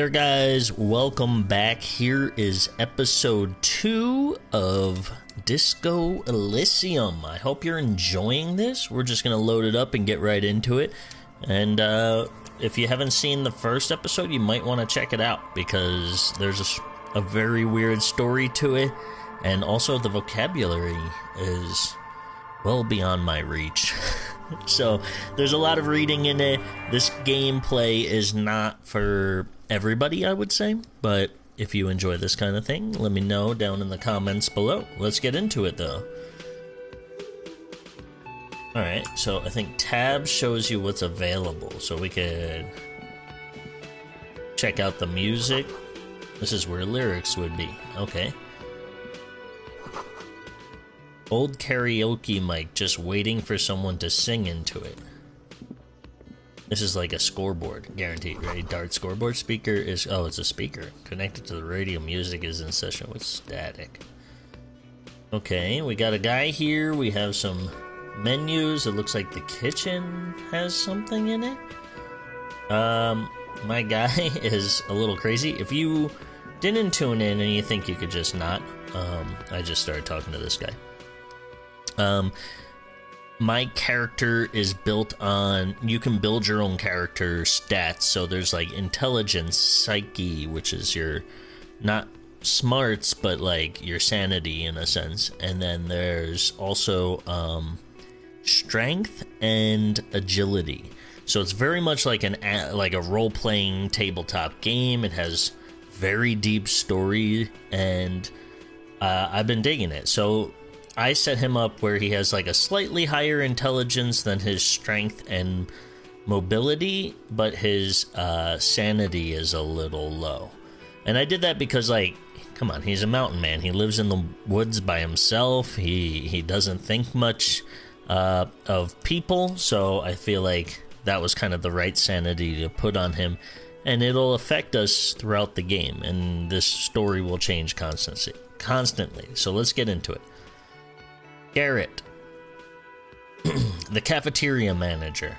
there, guys. Welcome back. Here is episode two of Disco Elysium. I hope you're enjoying this. We're just going to load it up and get right into it. And uh, if you haven't seen the first episode, you might want to check it out because there's a, a very weird story to it. And also, the vocabulary is well beyond my reach. so there's a lot of reading in it. This gameplay is not for everybody, I would say, but if you enjoy this kind of thing, let me know down in the comments below. Let's get into it though. Alright, so I think tab shows you what's available, so we could check out the music. This is where lyrics would be. Okay. Old karaoke mic just waiting for someone to sing into it. This is like a scoreboard, guaranteed, right? Dart scoreboard speaker is oh, it's a speaker connected to the radio. Music is in session with static. Okay, we got a guy here. We have some menus. It looks like the kitchen has something in it. Um, my guy is a little crazy. If you didn't tune in and you think you could just not, um, I just started talking to this guy. Um, my character is built on you can build your own character stats. So there's like intelligence, psyche, which is your not smarts, but like your sanity in a sense, and then there's also um, strength and agility. So it's very much like an like a role playing tabletop game. It has very deep story, and uh, I've been digging it. So I set him up where he has like a slightly higher intelligence than his strength and mobility, but his uh, sanity is a little low. And I did that because, like, come on, he's a mountain man. He lives in the woods by himself. He he doesn't think much uh, of people, so I feel like that was kind of the right sanity to put on him. And it'll affect us throughout the game, and this story will change constantly. Constantly. So let's get into it. Garrett, the cafeteria manager.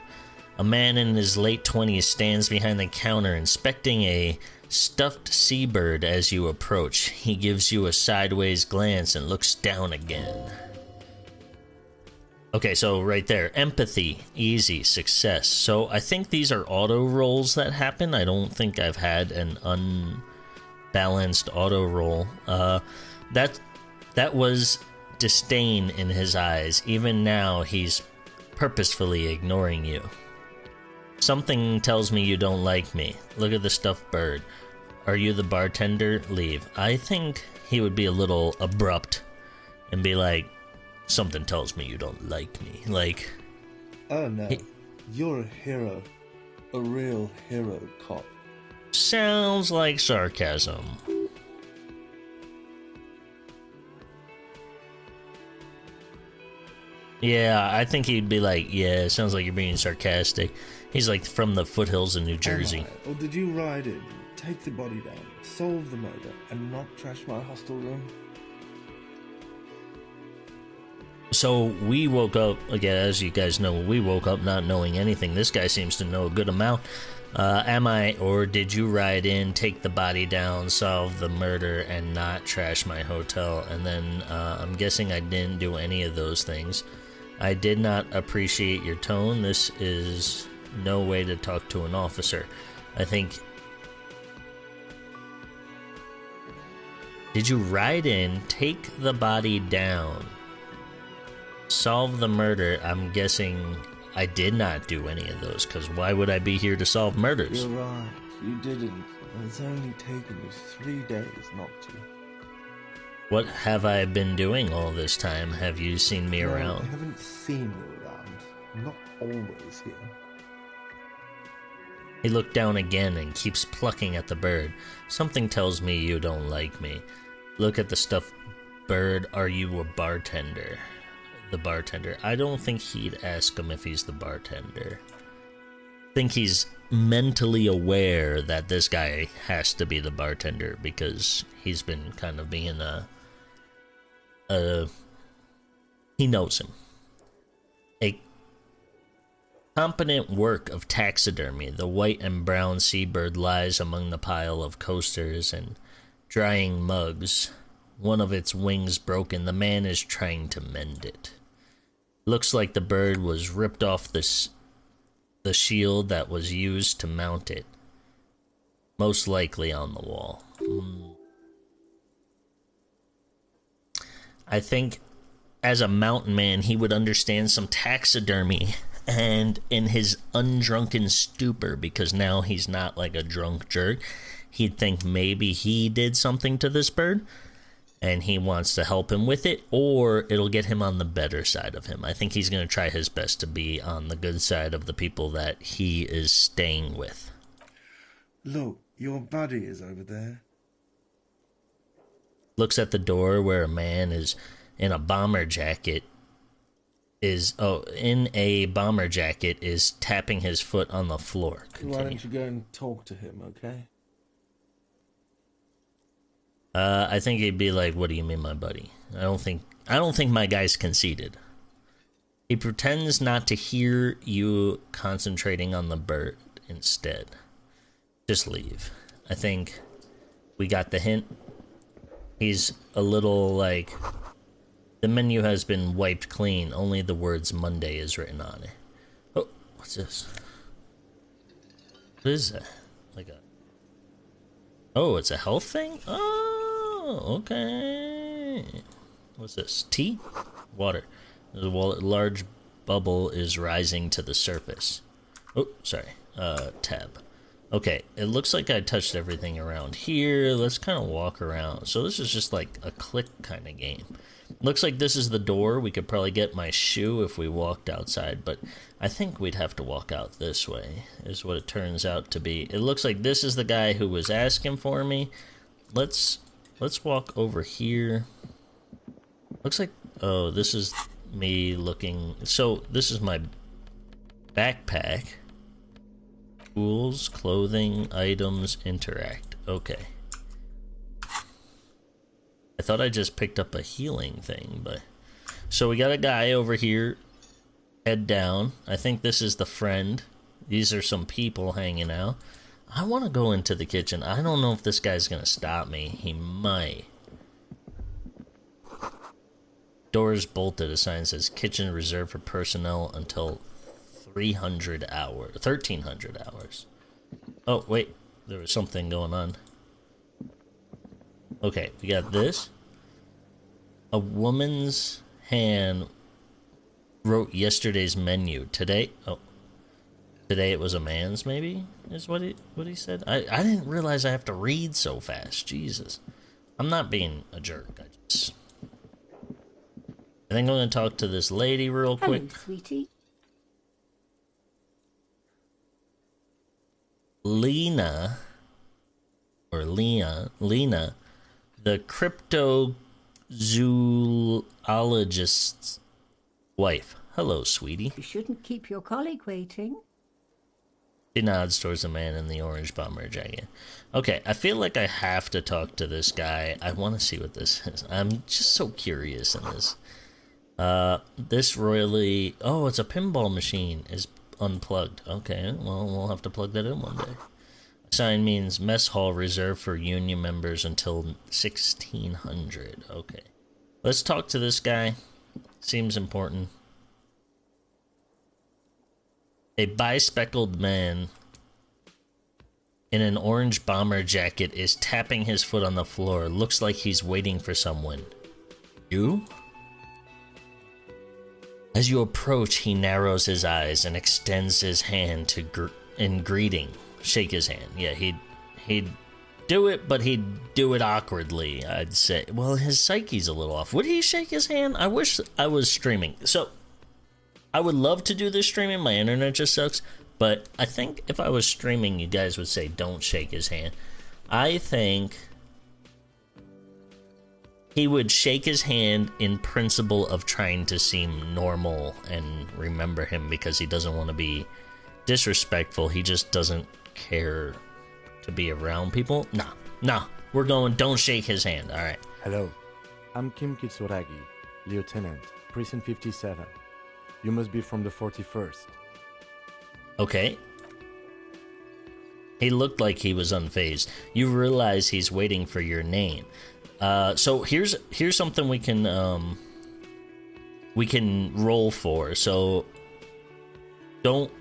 A man in his late 20s stands behind the counter inspecting a stuffed seabird as you approach. He gives you a sideways glance and looks down again. Okay, so right there, empathy, easy, success. So I think these are auto rolls that happen. I don't think I've had an unbalanced auto roll. Uh, that that was disdain in his eyes. Even now, he's purposefully ignoring you. Something tells me you don't like me. Look at the stuffed bird. Are you the bartender? Leave. I think he would be a little abrupt and be like, Something tells me you don't like me. Like. Oh no. He, You're a hero. A real hero cop. Sounds like sarcasm. Yeah, I think he'd be like, yeah, it sounds like you're being sarcastic. He's like from the foothills of New Jersey. Right. Or did you ride in, take the body down, solve the murder, and not trash my hostel room? So we woke up, again, as you guys know, we woke up not knowing anything. This guy seems to know a good amount. Uh, am I, or did you ride in, take the body down, solve the murder, and not trash my hotel? And then uh, I'm guessing I didn't do any of those things. I did not appreciate your tone. This is no way to talk to an officer. I think. Did you ride in, take the body down, solve the murder? I'm guessing I did not do any of those, because why would I be here to solve murders? You're right, you didn't. It's only taken you three days not to. What have I been doing all this time? Have you seen me no, around? I haven't seen you around. I'm not always here. He looked down again and keeps plucking at the bird. Something tells me you don't like me. Look at the stuffed bird. Are you a bartender? The bartender. I don't think he'd ask him if he's the bartender. I think he's mentally aware that this guy has to be the bartender because he's been kind of being a uh, he knows him. A Competent work of taxidermy. The white and brown seabird lies among the pile of coasters and drying mugs. One of its wings broken. The man is trying to mend it. Looks like the bird was ripped off this the shield that was used to mount it. Most likely on the wall. Mm. I think as a mountain man, he would understand some taxidermy and in his undrunken stupor, because now he's not like a drunk jerk, he'd think maybe he did something to this bird and he wants to help him with it, or it'll get him on the better side of him. I think he's going to try his best to be on the good side of the people that he is staying with. Look, your buddy is over there. Looks at the door where a man is in a bomber jacket is oh in a bomber jacket is tapping his foot on the floor. Continue. Why don't you go and talk to him, okay? Uh, I think he'd be like, "What do you mean, my buddy?" I don't think I don't think my guy's conceited. He pretends not to hear you concentrating on the bird instead. Just leave. I think we got the hint. He's a little like the menu has been wiped clean. Only the words Monday is written on it. Oh, what's this? What is that? Like a... Oh, it's a health thing? Oh, okay. What's this? Tea? Water. The large bubble is rising to the surface. Oh, sorry. Uh, tab. Okay, it looks like I touched everything around here. Let's kind of walk around. So this is just like a click kind of game. Looks like this is the door. We could probably get my shoe if we walked outside, but I think we'd have to walk out this way, is what it turns out to be. It looks like this is the guy who was asking for me. Let's let's walk over here. Looks like oh, this is me looking so this is my backpack. Tools, clothing, items, interact. Okay. I thought I just picked up a healing thing, but... So we got a guy over here, head down. I think this is the friend. These are some people hanging out. I want to go into the kitchen. I don't know if this guy's going to stop me. He might. Doors bolted. A sign says kitchen reserved for personnel until 300 hours. 1300 hours. Oh, wait. There was something going on. Okay, we got this. A woman's hand wrote yesterday's menu. Today, oh, today it was a man's. Maybe is what he what he said. I I didn't realize I have to read so fast. Jesus, I'm not being a jerk. I just. I think I'm gonna talk to this lady real quick. Hello, sweetie. Lena or Lena Lena the cryptozoologist's wife. Hello, sweetie. You shouldn't keep your colleague waiting. She nods towards the man in the orange bomber jacket. Okay, I feel like I have to talk to this guy. I want to see what this is. I'm just so curious in this. Uh, this royally... Oh, it's a pinball machine. Is unplugged. Okay, well, we'll have to plug that in one day. Sign means mess hall reserved for union members until 1600. Okay. Let's talk to this guy. Seems important. A bispeckled man in an orange bomber jacket is tapping his foot on the floor. Looks like he's waiting for someone. You? As you approach, he narrows his eyes and extends his hand to gr in greeting shake his hand. Yeah, he'd he'd do it, but he'd do it awkwardly. I'd say. Well, his psyche's a little off. Would he shake his hand? I wish I was streaming. So, I would love to do this streaming. My internet just sucks. But I think if I was streaming, you guys would say don't shake his hand. I think he would shake his hand in principle of trying to seem normal and remember him because he doesn't want to be disrespectful. He just doesn't care to be around people. Nah, nah. We're going, don't shake his hand. All right. Hello. I'm Kim Kitsuragi, Lieutenant, Precinct 57. You must be from the 41st. Okay. He looked like he was unfazed. You realize he's waiting for your name. Uh, so here's here's something we can um, we can roll for. So don't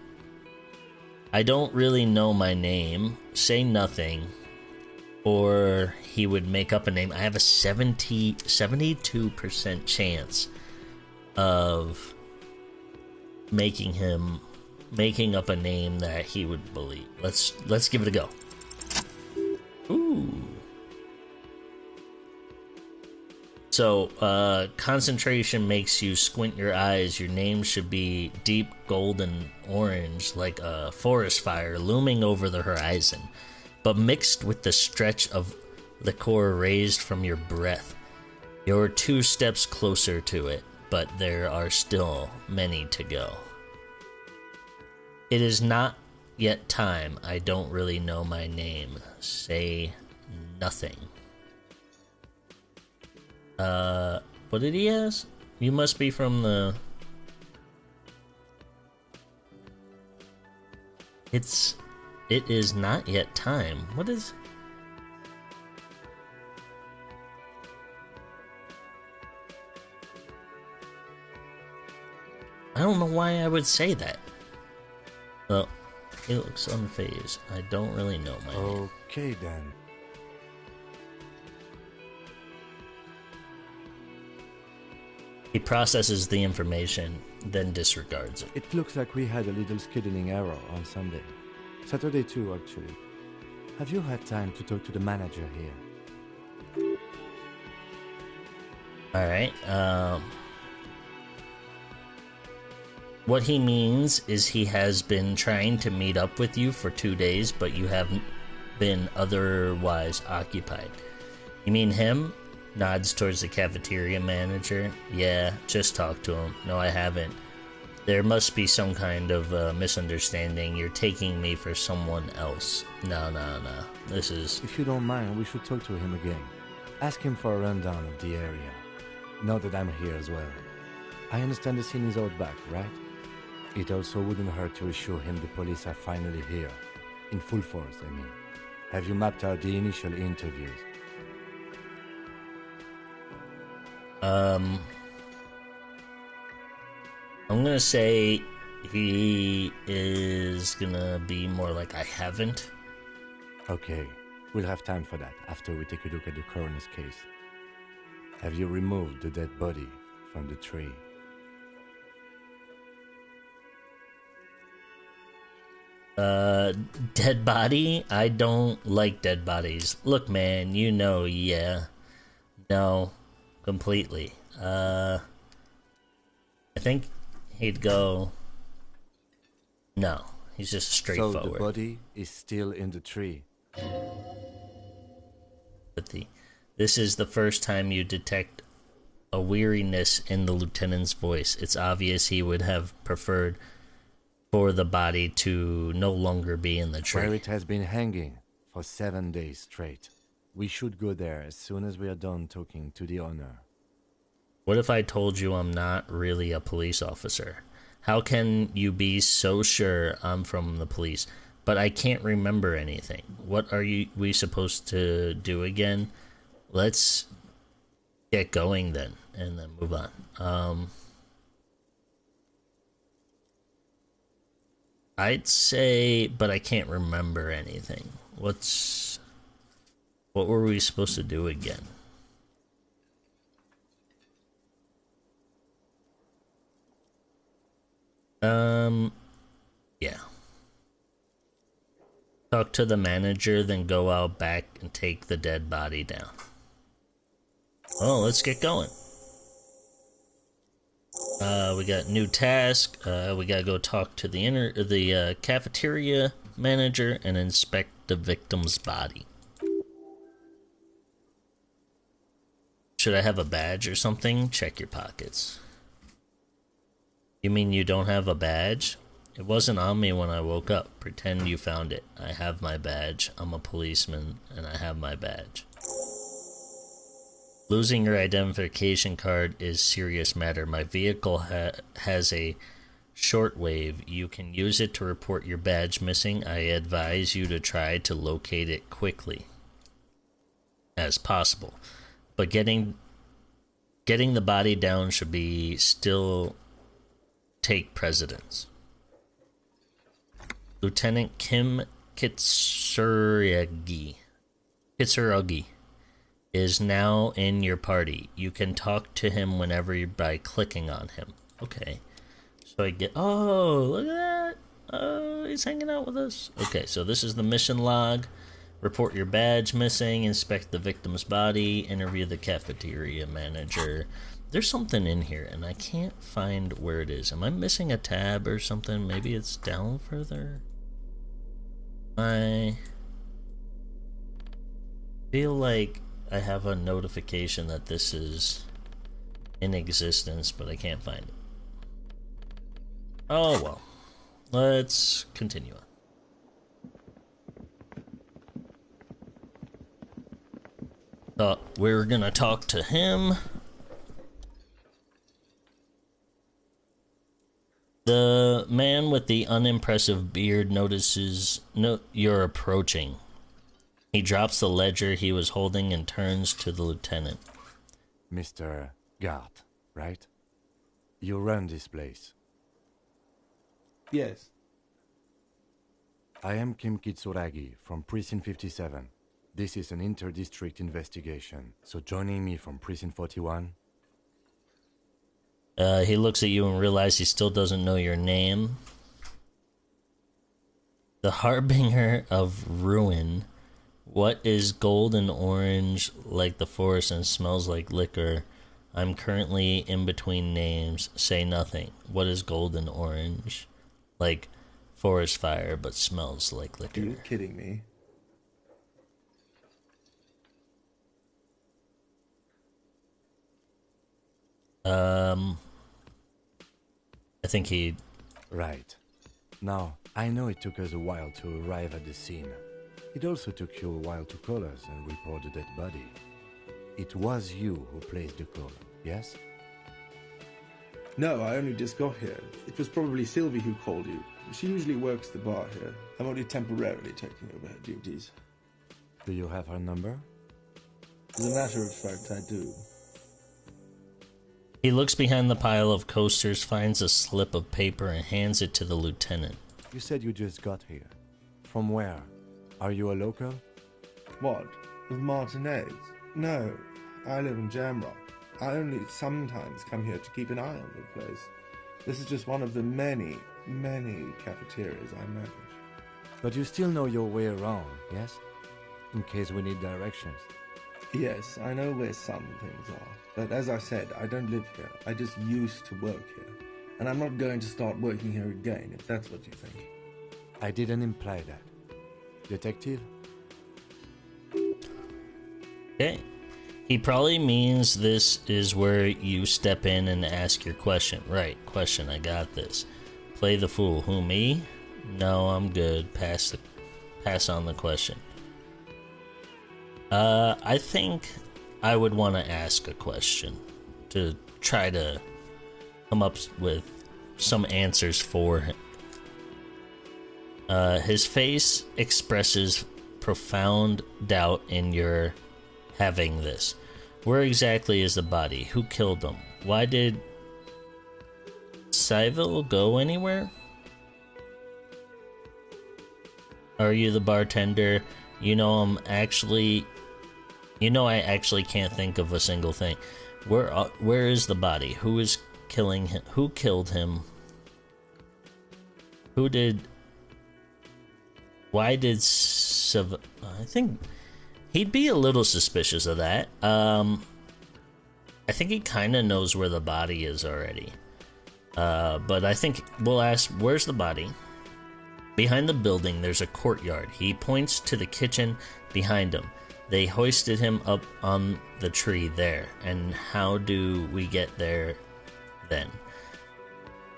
I don't really know my name. Say nothing. Or he would make up a name. I have a 70 72% chance of making him making up a name that he would believe. Let's let's give it a go. Ooh. So, uh, concentration makes you squint your eyes. Your name should be deep golden orange, like a forest fire looming over the horizon, but mixed with the stretch of liqueur raised from your breath. You're two steps closer to it, but there are still many to go. It is not yet time. I don't really know my name. Say nothing. Uh, what did he ask? You must be from the. It's. It is not yet time. What is. I don't know why I would say that. Well, he looks unfazed. I don't really know my name. Okay then. He processes the information, then disregards it. It looks like we had a little scheduling error on Sunday. Saturday too, actually. Have you had time to talk to the manager here? Alright, um. What he means is he has been trying to meet up with you for two days, but you haven't been otherwise occupied. You mean him? Nods towards the cafeteria manager. Yeah, just talk to him. No, I haven't. There must be some kind of uh, misunderstanding. You're taking me for someone else. No, no, no. This is. If you don't mind, we should talk to him again. Ask him for a rundown of the area. Know that I'm here as well. I understand the scene is out back, right? It also wouldn't hurt to assure him the police are finally here. In full force, I mean. Have you mapped out the initial interviews? Um. I'm gonna say he is gonna be more like I haven't. Okay, we'll have time for that after we take a look at the coroner's case. Have you removed the dead body from the tree? Uh, dead body? I don't like dead bodies. Look, man, you know, yeah. No, completely. Uh, I think he'd go. No, he's just straightforward. So the body is still in the tree. sympathy. This is the first time you detect a weariness in the lieutenant's voice. It's obvious he would have preferred for the body to no longer be in the Where tree. it has been hanging for seven days straight. We should go there as soon as we are done talking to the owner. What if I told you I'm not really a police officer? How can you be so sure I'm from the police? But I can't remember anything. What are you we supposed to do again? Let's get going then and then move on. Um I'd say but I can't remember anything. What's what were we supposed to do again? Um, yeah. Talk to the manager, then go out back and take the dead body down. Oh, let's get going. Uh, we got new task. Uh, we gotta go talk to the inner the uh, cafeteria manager and inspect the victim's body. Should I have a badge or something? Check your pockets. You mean you don't have a badge? It wasn't on me when I woke up. Pretend you found it. I have my badge. I'm a policeman, and I have my badge. Losing your identification card is serious matter. My vehicle ha has a shortwave. You can use it to report your badge missing. I advise you to try to locate it quickly as possible. But getting getting the body down should be still take precedence. Lieutenant Kim Kitsuragi Kitsuragi is now in your party. You can talk to him whenever by clicking on him. Okay. So I get oh look at that. Oh he's hanging out with us. Okay, so this is the mission log. Report your badge missing, inspect the victim's body, interview the cafeteria manager. There's something in here and I can't find where it is. Am I missing a tab or something? Maybe it's down further? I feel like I have a notification that this is in existence, but I can't find it. Oh well. Let's continue on. Thought we were gonna talk to him. The man with the unimpressive beard notices no you're approaching. He drops the ledger he was holding and turns to the lieutenant. Mr. Gart, right? You run this place. Yes. I am Kim Kitsuragi from Precinct 57. This is an inter-district investigation, so joining me from Precinct 41? Uh, he looks at you and realizes he still doesn't know your name. The Harbinger of Ruin. What is gold and orange like the forest and smells like liquor? I'm currently in between names. Say nothing. What is gold and orange? Like forest fire, but smells like liquor. Are liquor. you kidding me? Um, I think he. Right. Now, I know it took us a while to arrive at the scene. It also took you a while to call us and report the dead body. It was you who placed the call, yes? No, I only just got here. It was probably Sylvie who called you. She usually works the bar here. I'm only temporarily taking over her duties. Do you have her number? As a matter of fact, I do. He looks behind the pile of coasters, finds a slip of paper, and hands it to the lieutenant. You said you just got here. From where? Are you a local? What? With Martinaise? No, I live in Jamrock. I only sometimes come here to keep an eye on the place. This is just one of the many, many cafeterias I manage. But you still know your way around, yes? In case we need directions. Yes, I know where some things are. But as I said, I don't live here. I just used to work here. And I'm not going to start working here again, if that's what you think. I didn't imply that. Detective? Okay. He probably means this is where you step in and ask your question. Right, question, I got this. Play the fool. Who, me? No, I'm good. Pass the pass on the question. Uh I think I would want to ask a question to try to come up with some answers for him. Uh, his face expresses profound doubt in your having this. Where exactly is the body? Who killed him? Why did Syville go anywhere? Are you the bartender? You know I'm actually you know I actually can't think of a single thing. Where uh, where is the body? Who is killing him? Who killed him? Who did why did Sav- I think he'd be a little suspicious of that. Um, I think he kind of knows where the body is already. Uh, but I think we'll ask, where's the body? Behind the building, there's a courtyard. He points to the kitchen behind him. They hoisted him up on the tree there. And how do we get there then?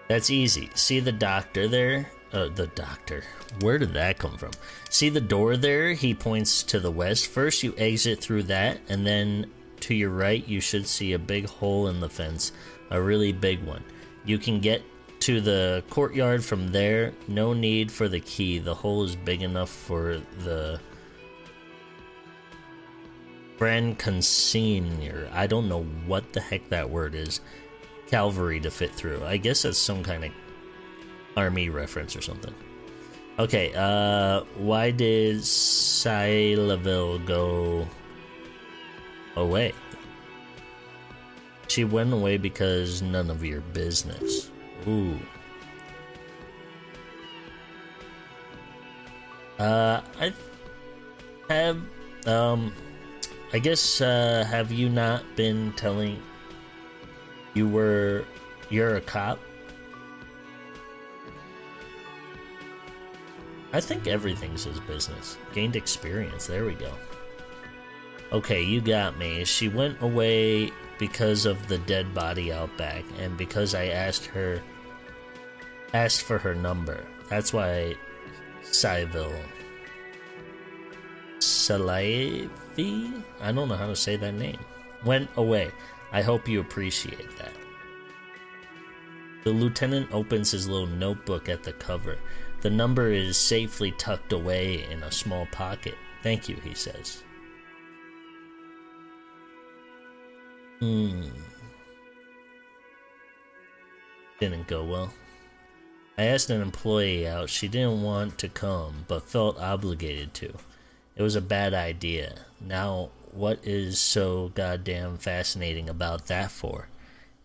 That's easy. See the doctor there? Uh, the doctor. Where did that come from? See the door there? He points to the west. First, you exit through that, and then to your right, you should see a big hole in the fence. A really big one. You can get to the courtyard from there. No need for the key. The hole is big enough for the Grand Consignor. I don't know what the heck that word is. Cavalry to fit through. I guess that's some kind of army reference or something. Okay, uh, why did Silaville go away? She went away because none of your business. Ooh. Uh, I have, um, I guess, uh, have you not been telling you were, you're a cop? I think everything's his business. Gained experience. There we go. Okay, you got me. She went away because of the dead body out back, and because I asked her, asked for her number. That's why Syville. I don't know how to say that name. Went away. I hope you appreciate that. The lieutenant opens his little notebook at the cover. The number is safely tucked away in a small pocket. Thank you, he says. Hmm. Didn't go well. I asked an employee out. She didn't want to come, but felt obligated to. It was a bad idea. Now, what is so goddamn fascinating about that for?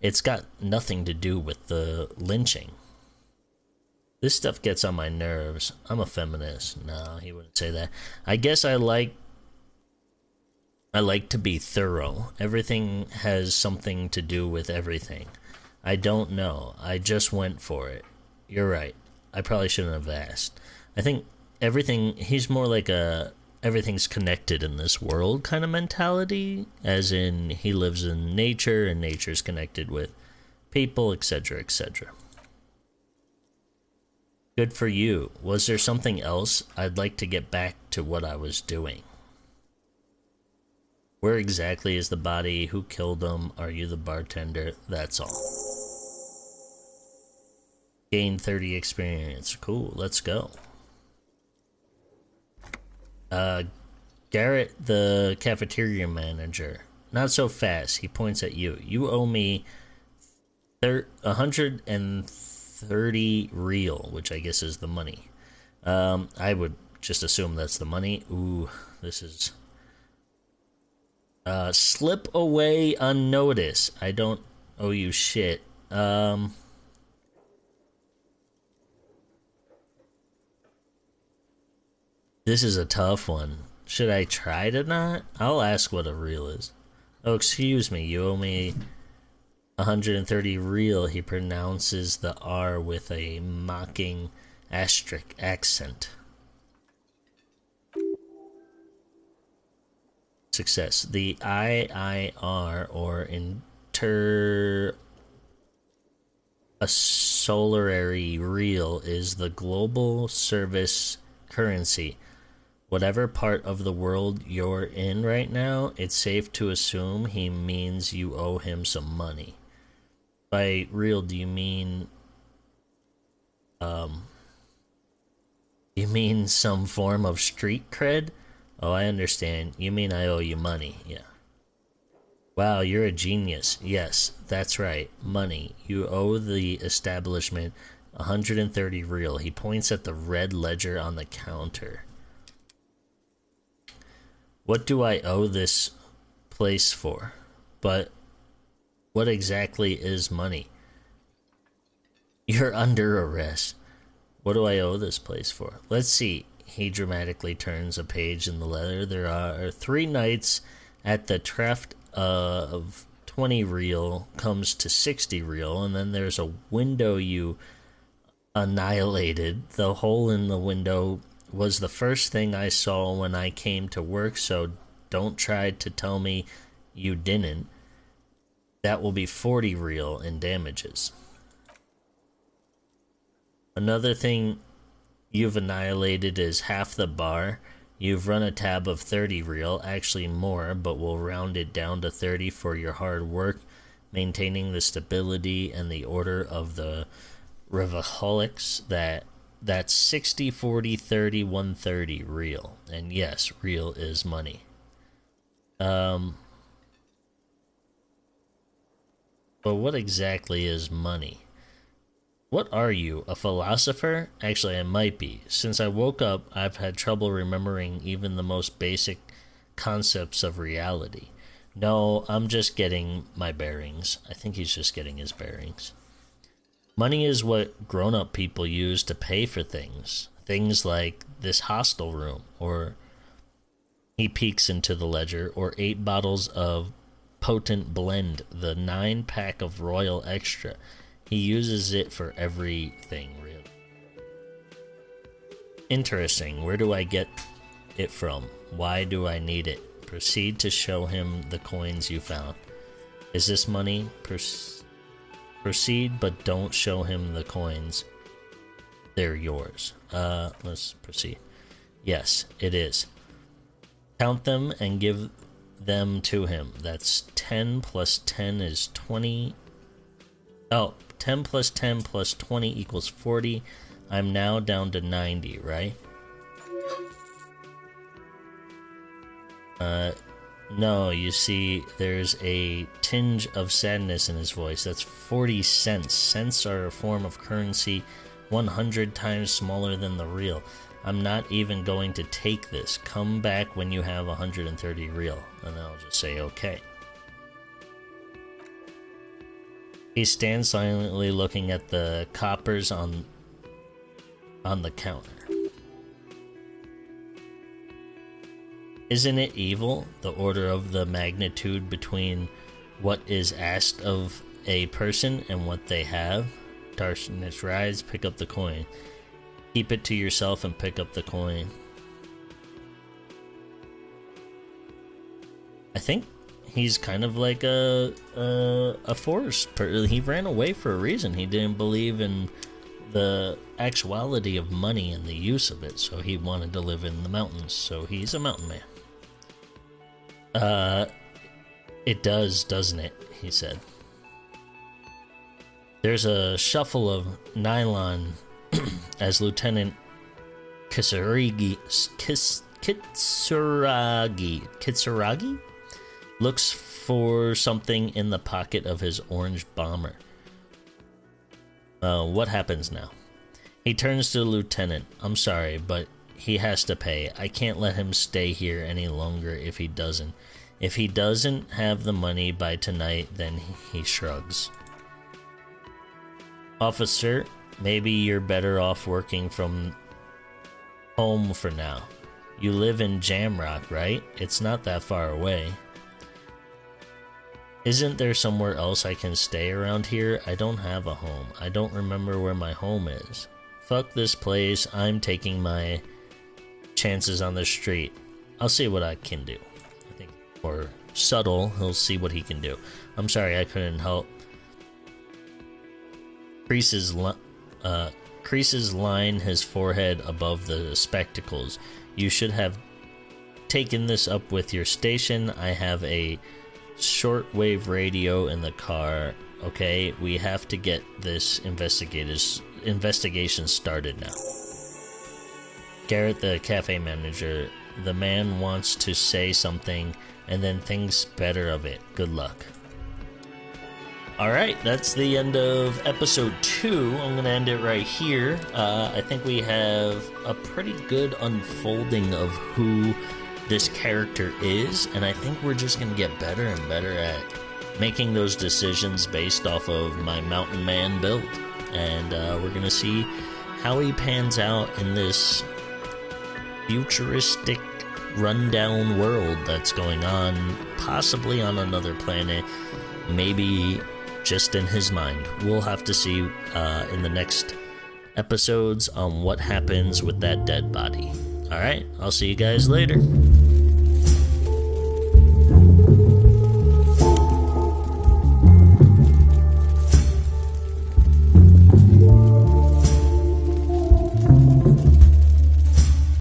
It's got nothing to do with the lynching. This stuff gets on my nerves. I'm a feminist. No, he wouldn't say that. I guess I like I like to be thorough. Everything has something to do with everything. I don't know. I just went for it. You're right. I probably shouldn't have asked. I think everything he's more like a everything's connected in this world kind of mentality as in he lives in nature and nature's connected with people, etc., etc. Good for you. Was there something else? I'd like to get back to what I was doing. Where exactly is the body? Who killed him? Are you the bartender? That's all. Gain 30 experience. Cool, let's go. Uh, Garrett, the cafeteria manager. Not so fast. He points at you. You owe me thir- 130 real, which I guess is the money. Um, I would just assume that's the money. Ooh, this is. Uh, slip away unnoticed. I don't owe you shit. Um. This is a tough one. Should I try to not? I'll ask what a real is. Oh, excuse me. You owe me 130 real, he pronounces the R with a mocking asterisk accent. Success. The IIR, or Inter a solary real is the global service currency. Whatever part of the world you're in right now, it's safe to assume he means you owe him some money. By real, do you mean um you mean some form of street cred? Oh, I understand. You mean I owe you money. Yeah. Wow, you're a genius. Yes, that's right. Money. You owe the establishment 130 real. He points at the red ledger on the counter. What do I owe this place for? But what exactly is money? You're under arrest. What do I owe this place for? Let's see. He dramatically turns a page in the letter. There are three nights at the Treft of 20 real comes to 60 real, and then there's a window you annihilated. The hole in the window was the first thing I saw when I came to work, so don't try to tell me you didn't that will be 40 real in damages. Another thing you've annihilated is half the bar. You've run a tab of 30 real, actually more, but we'll round it down to 30 for your hard work, maintaining the stability and the order of the Rivaholics that that's 60 40 30 130 real. And yes real is money. Um but what exactly is money? What are you a philosopher? Actually i might be. Since i woke up i've had trouble remembering even the most basic concepts of reality. No i'm just getting my bearings. I think he's just getting his bearings Money is what grown up people use to pay for things. Things like this hostel room, or he peeks into the ledger, or eight bottles of potent blend, the nine pack of Royal Extra. He uses it for everything, really. Interesting. Where do I get it from? Why do I need it? Proceed to show him the coins you found. Is this money? Proceed Proceed, but don't show him the coins. They're yours. Uh, let's proceed. Yes, it is. Count them and give them to him. That's 10 plus 10 is 20. Oh, 10 plus 10 plus 20 equals 40. I'm now down to 90, right? Uh, no, you see, there's a tinge of sadness in his voice. That's 40 cents. Cents are a form of currency 100 times smaller than the real. I'm not even going to take this. Come back when you have 130 real. And I'll just say okay. He stands silently looking at the coppers on on the counter. Isn't it evil, the order of the magnitude between what is asked of a person and what they have? Darkness rise, pick up the coin. Keep it to yourself and pick up the coin. I think he's kind of like a a, a force. He ran away for a reason. He didn't believe in the actuality of money and the use of it, so he wanted to live in the mountains. So he's a mountain man. Uh, it does, doesn't it? He said. There's a shuffle of nylon as Lieutenant Kisaragi, Kis, Kitsuragi, Kitsuragi looks for something in the pocket of his orange bomber. Uh, what happens now? He turns to the lieutenant. I'm sorry, but he has to pay. I can't let him stay here any longer if he doesn't. If he doesn't have the money by tonight, then he shrugs. Officer, maybe you're better off working from home for now. You live in Jamrock, right? It's not that far away. Isn't there somewhere else I can stay around here? I don't have a home. I don't remember where my home is. Fuck this place. I'm taking my chances on the street. I'll see what I can do. Or subtle, he'll see what he can do. I'm sorry, I couldn't help. Creases, uh, creases line his forehead above the spectacles. You should have taken this up with your station. I have a shortwave radio in the car. Okay, we have to get this investigation started now. Garrett, the cafe manager, the man wants to say something and then things better of it. Good luck. Alright, that's the end of episode 2. I'm going to end it right here. Uh, I think we have a pretty good unfolding of who this character is, and I think we're just going to get better and better at making those decisions based off of my Mountain Man build. And uh, we're going to see how he pans out in this futuristic rundown world that's going on, possibly on another planet, maybe just in his mind. We'll have to see uh, in the next episodes on what happens with that dead body. Alright, I'll see you guys later.